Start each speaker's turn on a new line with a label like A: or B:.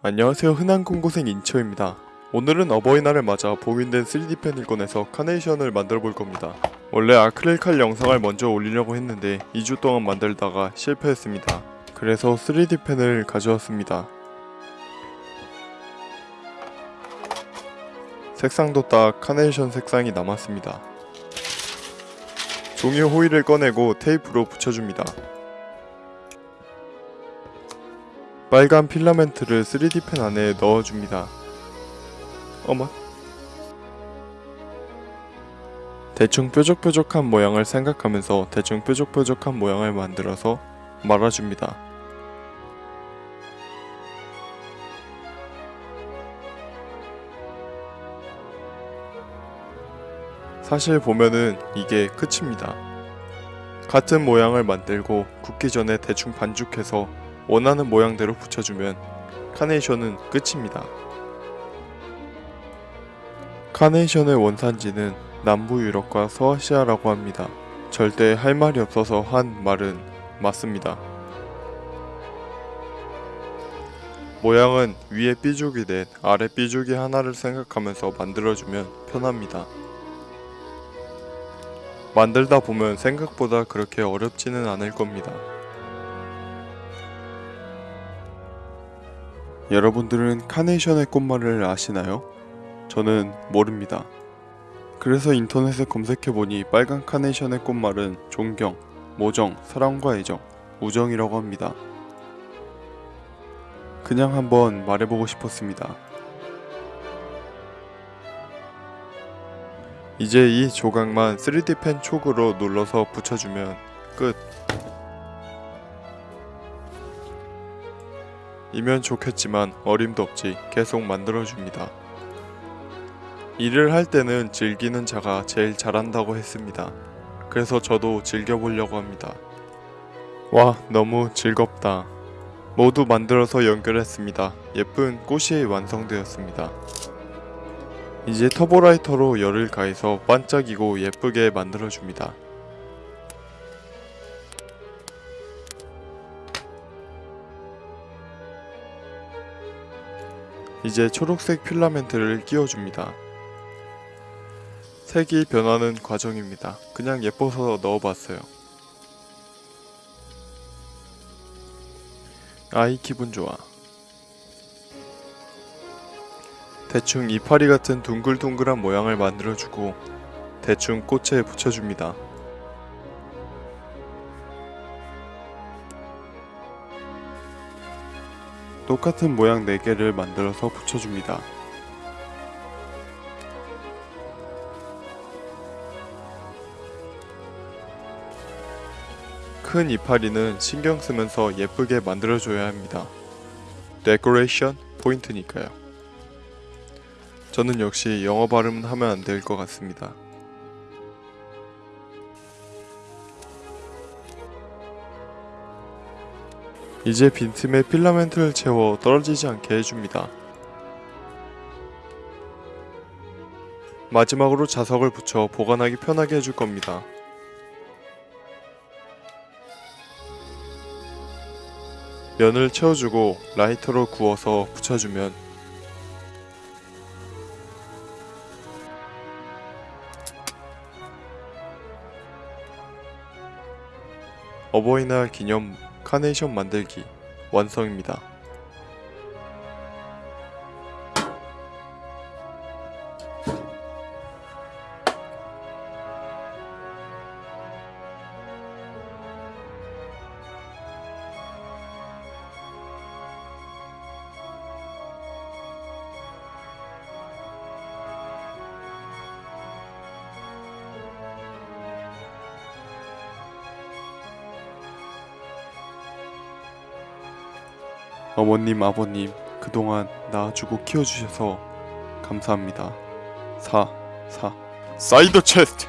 A: 안녕하세요. 흔한 공고생 인처입니다. 오늘은 어버이날을 맞아 봉인된 3D펜을 꺼내서 카네이션을 만들어 볼 겁니다. 원래 아크릴 칼 영상을 먼저 올리려고 했는데 2주 동안 만들다가 실패했습니다. 그래서 3D펜을 가져왔습니다. 색상도 딱 카네이션 색상이 남았습니다. 종이 호일을 꺼내고 테이프로 붙여줍니다 빨간 필라멘트를 3D펜 안에 넣어줍니다. 어머. 대충 뾰족뾰족한 모양을 생각하면서 대충 뾰족뾰족한 모양을 만들어서 말아줍니다. 사실 보면은 이게 끝입니다. 같은 모양을 만들고 굽기 전에 대충 반죽해서 원하는 모양대로 붙여주면 카네이션은 끝입니다. 카네이션의 원산지는 남부 유럽과 서아시아라고 합니다. 절대 할 말이 없어서 한 말은 맞습니다. 모양은 위에 삐죽이 넷, 아래 삐죽이 하나를 생각하면서 만들어주면 편합니다. 만들다 보면 생각보다 그렇게 어렵지는 않을 겁니다. 여러분들은 카네이션의 꽃말을 아시나요? 저는 모릅니다. 그래서 인터넷에 검색해보니 빨간 카네이션의 꽃말은 존경, 모정, 사랑과 애정, 우정이라고 합니다. 그냥 한번 말해보고 싶었습니다. 이제 이 조각만 3D 펜 촉으로 눌러서 붙여주면 끝. 이면 좋겠지만 어림도 없지 계속 만들어줍니다. 일을 할 때는 즐기는 자가 제일 잘한다고 했습니다. 그래서 저도 즐겨보려고 합니다. 와 너무 즐겁다. 모두 만들어서 연결했습니다. 예쁜 꽃이 완성되었습니다. 이제 터보라이터로 열을 가해서 반짝이고 예쁘게 만들어줍니다. 이제 초록색 필라멘트를 끼워줍니다. 색이 변하는 과정입니다. 그냥 예뻐서 넣어봤어요. 아이 기분 좋아. 대충 이파리 같은 둥글둥글한 모양을 만들어주고 대충 꽃에 붙여줍니다. 똑같은 모양 4개를 만들어서 붙여줍니다. 큰 이파리는 신경 쓰면서 예쁘게 만들어줘야 합니다. 데코레이션 포인트니까요. 저는 역시 영어 발음은 하면 안 될 것 같습니다. 이제 빈틈에 필라멘트를 채워 떨어지지 않게 해줍니다. 마지막으로 자석을 붙여 보관하기 편하게 해줄 겁니다. 면을 채워주고 라이터로 구워서 붙여주면 어버이날 기념 카네이션 만들기 완성입니다. 어머님, 아버님, 그동안 낳아주고 키워주셔서 감사합니다. 4. 4. 사이드 체스트!